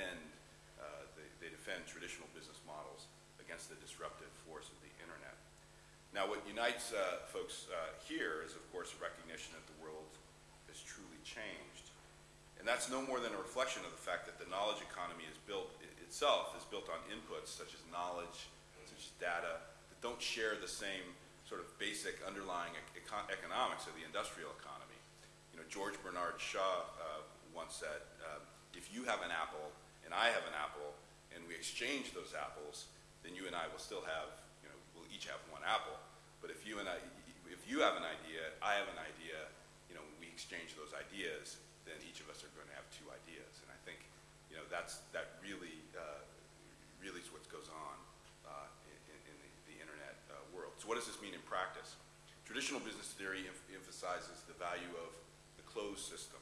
defend, uh, they, they defend traditional business models against the disruptive force of the internet. Now, what unites uh, folks uh, here is, of course, a recognition that the world has truly changed. And that's no more than a reflection of the fact that the knowledge economy is built itself is built on inputs such as knowledge, such as data, that don't share the same sort of basic underlying econ economics of the industrial economy. You know, George Bernard Shaw uh, once said, uh, if you have an apple and I have an apple and we exchange those apples, then you and I will still have, you know, we'll each have one apple. But if you and I, if you have an idea, I have an idea, you know, we exchange those ideas, then each of us are going to have two ideas. And I think, you know, that's, that really, uh, really is what goes on uh, in, in the, the, internet uh, world. So what does this mean in practice? Traditional business theory em emphasizes the value of the closed system.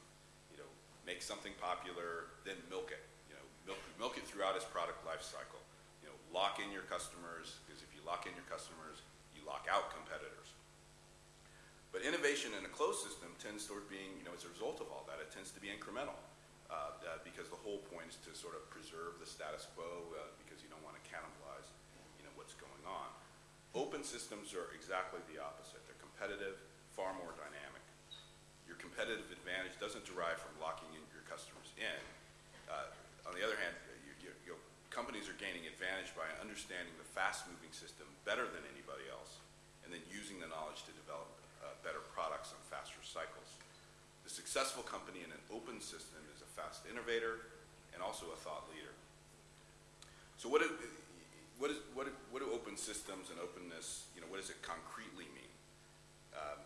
You know, make something popular, then milk it. Milk, milk it throughout its product life cycle. You know, lock in your customers, because if you lock in your customers, you lock out competitors. But innovation in a closed system tends toward being, you know, as a result of all that, it tends to be incremental. Uh, uh, because the whole point is to sort of preserve the status quo uh, because you don't want to cannibalize, you know, what's going on. Open systems are exactly the opposite. They're competitive, far more dynamic. Your competitive advantage doesn't derive from locking in your customers in. On the other hand, you, you, companies are gaining advantage by understanding the fast-moving system better than anybody else, and then using the knowledge to develop uh, better products on faster cycles. The successful company in an open system is a fast innovator and also a thought leader. So what, do, what, is, what, do, what do open systems and openness, you know, what does it concretely mean? Um,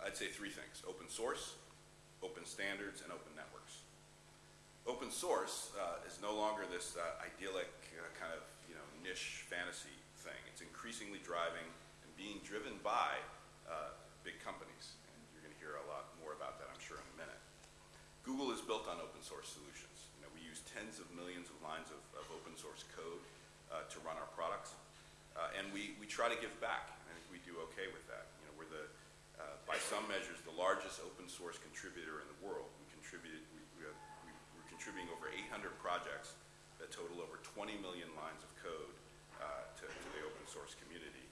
I'd say three things. Open source, open standards, and open networks. Open source uh, is no longer this uh, idyllic uh, kind of you know, niche fantasy thing. It's increasingly driving and being driven by uh, big companies. And you're going to hear a lot more about that, I'm sure, in a minute. Google is built on open source solutions. You know, we use tens of millions of lines of, of open source code uh, to run our products. Uh, and we, we try to give back. I think we do okay with that. You know, we're the, by some measures, the largest open source contributor in the world. We contributed, we, we, are, we, are contributing over 800 projects that total over 20 million lines of code uh, to, to the open source community.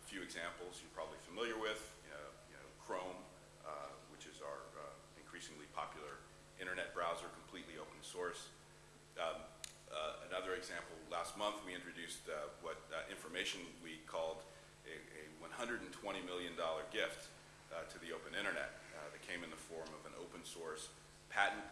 A few examples you're probably familiar with, you know, you know Chrome, uh, which is our uh, increasingly popular internet browser, completely open source. Um, uh, another example, last month we introduced uh, what uh, information we called a, a $120 million gift to the open internet that came in the form of an open source patent